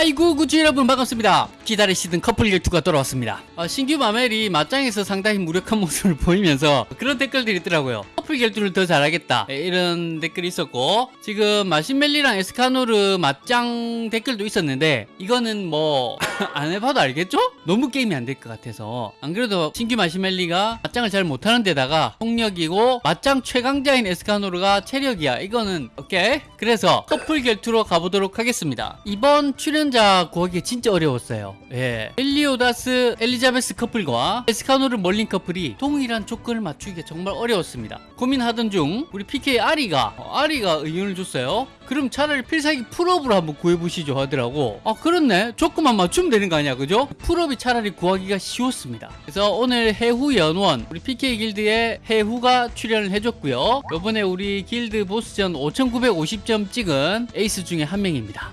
하이구 구주 여러분 반갑습니다. 기다리시던 커플 결투가 돌아왔습니다. 어, 신규 마멜이 맞짱에서 상당히 무력한 모습을 보이면서 그런 댓글들이 있더라고요. 커플 결투를 더 잘하겠다. 예, 이런 댓글이 있었고 지금 마신멜리랑 에스카노르 맞짱 댓글도 있었는데 이거는 뭐 안 해봐도 알겠죠? 너무 게임이 안 될 것 같아서. 안 그래도 신규 마시멜리가 맞짱을 잘 못하는 데다가 폭력이고 맞짱 최강자인 에스카노르가 체력이야. 이거는 오케이? 그래서 커플 결투로 가보도록 하겠습니다. 이번 출연자 구하기 진짜 어려웠어요. 예. 엘리오다스 엘리자베스 커플과 에스카노르 멀린 커플이 동일한 조건을 맞추기가 정말 어려웠습니다 고민하던 중 우리 PK 아리가 어, 아리가 의견을 줬어요. 그럼 차라리 필살기 full up으로 한번 구해보시죠 하더라고. 아 그렇네. 조건만 맞추면 되는 거 아니야 그죠? full up이 차라리 구하기가 쉬웠습니다. 그래서 오늘 해후 연원 우리 PK 길드의 해후가 출연을 해줬고요. 이번에 우리 길드 보스전 5950점 찍은 에이스 중에 한 명입니다.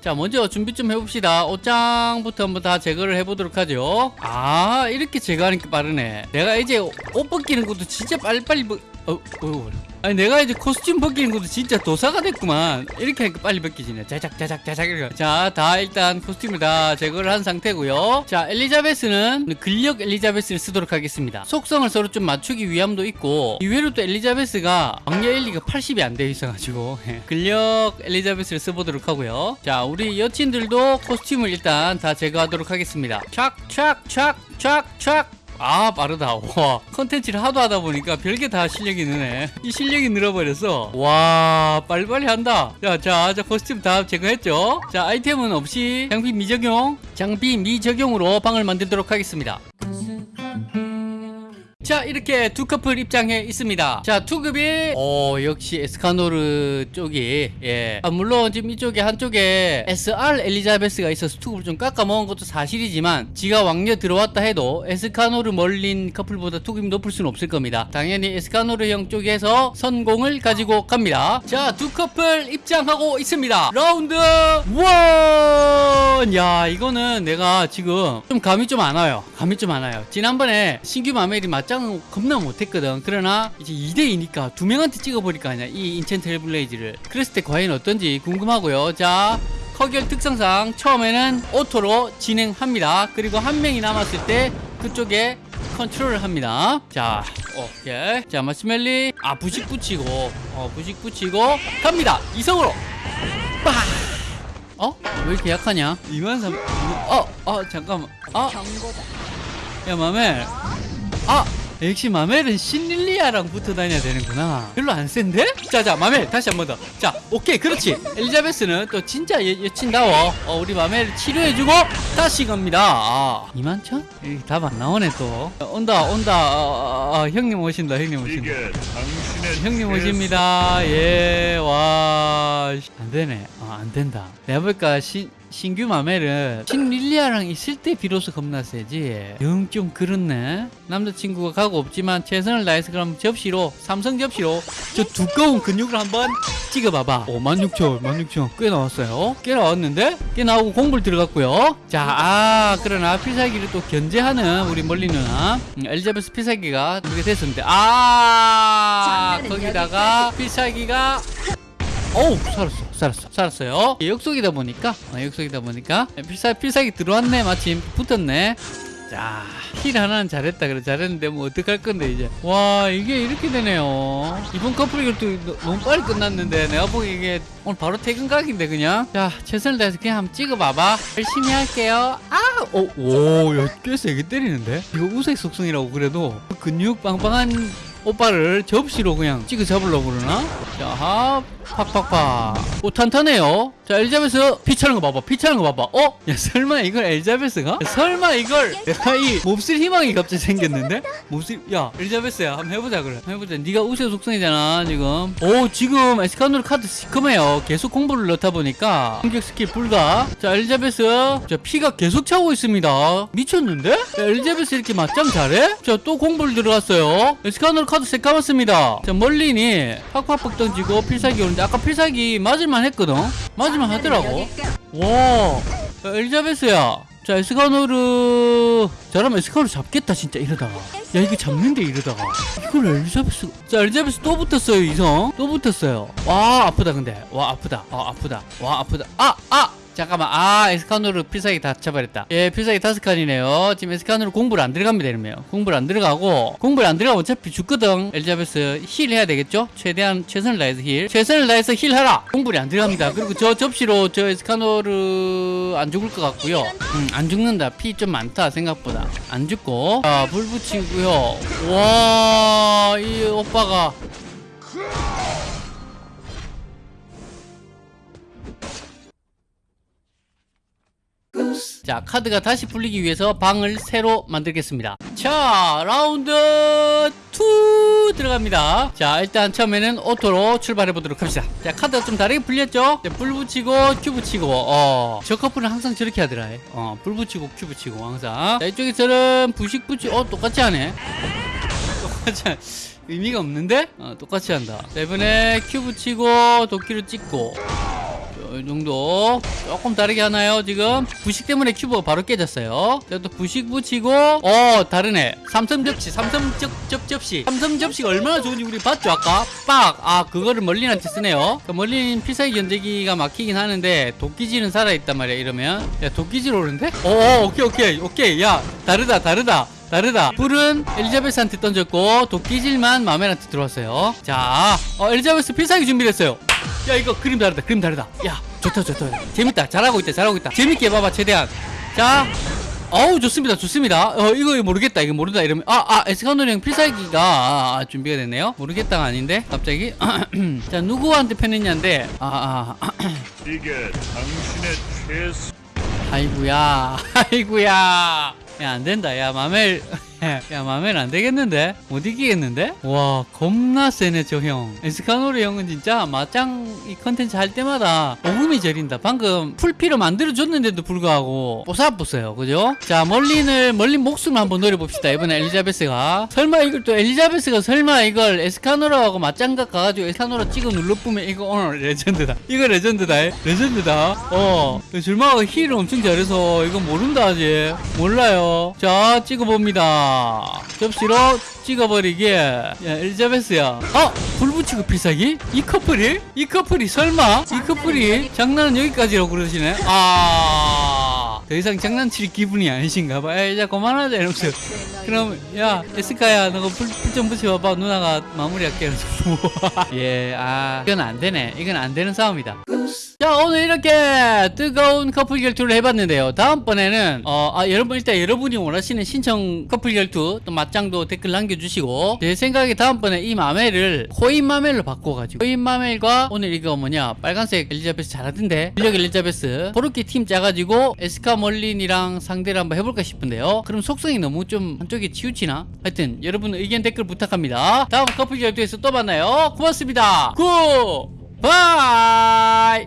자 먼저 준비 좀 해봅시다. 옷장부터 한번 다 제거를 해보도록 하죠. 아 이렇게 제거하니까 빠르네. 내가 이제 옷 벗기는 것도 진짜 빨리빨리 벗... 어, 어, 아니 내가 이제 코스튬 벗기는 것도 진짜 도사가 됐구만. 이렇게 하니까 빨리 벗기지네. 자작 자작 자작 이렇게. 자다 일단 코스튬을 다 제거를 한 상태고요. 자 엘리자베스는 근력 엘리자베스를 쓰도록 하겠습니다. 속성을 서로 좀 맞추기 위함도 있고 이외로 또 엘리자베스가 왕녀 엘리가 80이 안 되어 있어가지고 예. 근력 엘리자베스를 써보도록 하고요. 자 우리 여친들도 코스튬을 일단 다 제거하도록 하겠습니다. 촥촥촥촥촥 아 빠르다. 와 컨텐츠를 하도 하다 보니까 별게 다 실력이 느네. 이 실력이 늘어버려서. 와 빨리빨리 한다. 자자 자 코스튬 다 제거했죠? 자 아이템은 없이 장비 미적용 장비 미적용으로 방을 만들도록 하겠습니다 자 이렇게 두 커플 입장해 있습니다. 자 투급이 어 역시 에스카노르 쪽이 예. 아, 물론 지금 이쪽에 한쪽에 SR 엘리자베스가 있어서 투급을 좀 깎아 먹은 것도 사실이지만 지가 왕녀 들어왔다 해도 에스카노르 멀린 커플보다 투급이 높을 수는 없을 겁니다. 당연히 에스카노르 형 쪽에서 선공을 가지고 갑니다. 자 두 커플 입장하고 있습니다. 라운드 원 야 이거는 내가 지금 좀 감이 좀 안 와요. 감이 좀 안 와요. 지난번에 신규 마멜이 맞짱 겁나 못했거든. 그러나 이제 2대2니까 두 명한테 찍어버릴까 아니야 이 enchant 헬블레이즈를. 그랬을 때 과연 어떤지 궁금하고요. 자 커결 특성상 처음에는 오토로 진행합니다. 그리고 한 명이 남았을 때 그쪽에 컨트롤을 합니다. 자 오케이. 자 마스멜리. 아 부식 붙이고 어 부식 붙이고 갑니다. 이성으로. 빠 어? 왜 이렇게 약하냐? 2만 3 어? 어 잠깐만. 아 경고다. 야 마멜. 아 역시 마멜은 신릴리아랑 붙어 다녀야 되는구나 별로 안 센데? 자자 마멜 다시 한 번 더 자 오케이 그렇지 엘리자베스는 또 진짜 여, 여친다워 어, 우리 마멜 치료해주고 다시 갑니다 아 2만천? 답 안 나오네 또 어, 온다 온다 어, 어, 어, 형님 오신다 형님 오신다 형님 오십니다. 예, 와, 안 되네. 어, 안 된다. 내가 볼까, 신, 신규 마멜은 신릴리아랑 있을 때 비로소 겁나 세지. 영 좀 그렇네. 남자친구가 가고 없지만 최선을 다해서 그럼 접시로, 삼성 접시로 저 두꺼운 근육을 한번 찍어봐봐. 오, 16,000, 16,000. 꽤 나왔어요. 꽤 나왔는데? 꽤 나오고 공불 들어갔고요. 자, 아, 그러나 필살기를 또 견제하는 우리 멀리 누나. 음, 엘리자베스 필살기가 그렇게 됐었는데, 아, 거기다가 필살기가 어우 살았어 살았어 살았어요 예, 역속이다 보니까 어, 역속이다 보니까 필살 필살기 들어왔네 마침 붙었네 자, 힐 하나는 잘했다. 그래, 잘했는데, 뭐, 어떡할 건데, 이제. 와, 이게 이렇게 되네요. 이번 커플 이것도 너무 빨리 끝났는데, 내가 보기 이게 오늘 바로 퇴근 각인데, 그냥. 자, 최선을 다해서 그냥 한번 찍어봐봐. 열심히 할게요. 아! 오, 오, 야, 꽤 세게 때리는데? 이거 우색 속성이라고 그래도 근육 빵빵한 오빠를 접시로 그냥 찍어 잡으려고 그러나? 자, 합, 팍팍팍. 오, 탄탄해요. 자, 엘리자베스 피 차는 거 봐봐. 피 차는 거 봐봐. 어? 야, 설마 이걸 엘리자베스가? 설마 이걸 내가 이 몹쓸 희망이 갑자기 생겼는데? 몹쓸, 야, 엘리자베스야. 한번 해보자, 그래. 해보자. 네가 우세 속성이잖아, 지금. 오, 지금 에스카노르 카드 시커매요. 계속 공불을 넣다 보니까 공격 스킬 불가. 자, 엘리자베스. 자, 피가 계속 차오고 있습니다. 미쳤는데? 야, 엘리자베스 이렇게 맞짱 잘해? 자, 또 공불을 들어갔어요. 에스카노르 카드 새까맣습니다. 자, 멀린이 팍팍팍 던지고 필살기 오는데 아까 필살기 맞을만 했거든? 맞을만 하더라고. 와, 야, 엘리자베스야. 자, 에스카노르. 잘하면 에스카노르 잡겠다, 진짜, 이러다가. 야, 이거 잡는데, 이러다가. 이걸 엘리자베스. 자, 엘리자베스 또 붙었어요, 이성. 또 붙었어요. 와, 아프다, 근데. 와, 아프다. 아, 아프다. 와, 아프다. 아, 아! 잠깐만. 아 에스카노르 필살기 다 쳐버렸다. 예 필살기 다섯 칸이네요. 지금 에스카노르 공불을 안 들어갑니다 이러면. 공불을 안 들어가고 공불을 안 들어가면 어차피 죽거든. 엘리자베스 heal 해야 되겠죠? 최대한 최선을 다해서 heal. 최선을 다해서 heal 하라. 공불을 안 들어갑니다. 그리고 저 접시로 저 에스카노르 안 죽을 것 같고요. 음, 안 죽는다. 피 좀 많다 생각보다. 안 죽고. 자, 불 붙이고요. 와 이 오빠가 자 카드가 다시 풀리기 위해서 방을 새로 만들겠습니다. 자 라운드 2 들어갑니다. 자 일단 처음에는 auto로 출발해 보도록 합시다. 자 카드가 좀 다르게 풀렸죠? 자, 불 붙이고 큐브 붙이고 어, 저 커플은 항상 저렇게 하더라. 어, 불 붙이고 큐브 붙이고 항상. 자 이쪽에서는 부식 붙이 어 똑같이 하네. 똑같이 하네. 의미가 없는데? 어, 똑같이 한다. 자 이번에 큐브 붙이고 도끼를 찍고 이 정도. 조금 다르게 하나요 지금? 부식 때문에 큐브가 바로 깨졌어요. 자, 또 부식 붙이고 어 다르네. 삼성 접시 삼성 접, 접 접시. 삼성 접시가 얼마나 좋은지 우리 봤죠 아까? 빡 아 그거를 멀린한테 쓰네요. 그 멀린 필살기 견제기가 막히긴 하는데 도끼질은 살아있단 말이야 이러면. 야 도끼질 오는데? 어 오케이 오케이 오케이. 야 다르다 다르다 다르다. 불은 엘리자베스한테 던졌고 도끼질만 마멜한테 들어왔어요. 자 어, 엘리자베스 필살기 준비됐어요. 야 이거 그림 다르다 그림 다르다. 야 좋다 좋다. 재밌다. 잘하고 있다 잘하고 있다. 재밌게 해봐봐 최대한. 자 어우 좋습니다 좋습니다. 어 이거 모르겠다 이거 모른다 이러면. 아아 에스카노리 형 필살기가 아, 아, 준비가 됐네요. 모르겠다가 아닌데 갑자기. 자 누구한테 편했냐인데. 아아 아, 이게 당신의 최소 아이구야 아이구야 야 안 된다. 야 마멜 야 마멜 안되겠는데? 못 이기겠는데? 와 겁나 세네 저 형. 에스카노르 형은 진짜 맞짱 이 컨텐츠 할 때마다 오금이 저린다. 방금 풀피로 만들어줬는데도 불구하고 뽀사뽀사요 그죠? 자 멀린을 멀린 목숨을 한번 노려봅시다 이번에 엘리자베스가. 설마 이걸 또 엘리자베스가 설마 이걸 에스카노르하고 맞짱각 가가지고 에스카노르 찍어 눌러보면 이거 오늘 legend다. 이거 legend다 legend다. 어 줄마가 heal을 엄청 잘해서 이거 모른다 아직 몰라요. 자 찍어봅니다 접시로 찍어버리게 야 엘리자베스야 어? 불 붙이고 필살기? 이 커플이? 이 커플이 설마? 이 커플이 장난은 여기까지라고 그러시네 아... 더 이상 장난칠 기분이 아니신가 봐. 야, 이제 그만하자 이러면서. 그럼 야 에스카야 너가 불좀 붙여봐봐 누나가 마무리할게 이러면서. 예, 아 이건 안 되네. 이건 안 되는 싸움이다. 자 오늘 이렇게 뜨거운 커플 결투를 해봤는데요. 다음번에는 어, 아, 여러분 일단 여러분이 원하시는 신청 커플 결투 또 맞짱도 댓글 남겨주시고 제 생각에 다음번에 이 마멜을 코인 마멜로 바꿔가지고 코인 마멜과 오늘 이거 뭐냐 빨간색 엘리자베스 잘하던데? 실력 엘리자베스 그렇게 팀 짜가지고 에스카 멀린이랑 상대를 한번 해볼까 싶은데요. 그럼 속성이 너무 좀 한쪽에 치우치나? 하여튼 여러분 의견 댓글 부탁합니다. 다음 커플 결투에서 또 만나요. 고맙습니다. Good bye!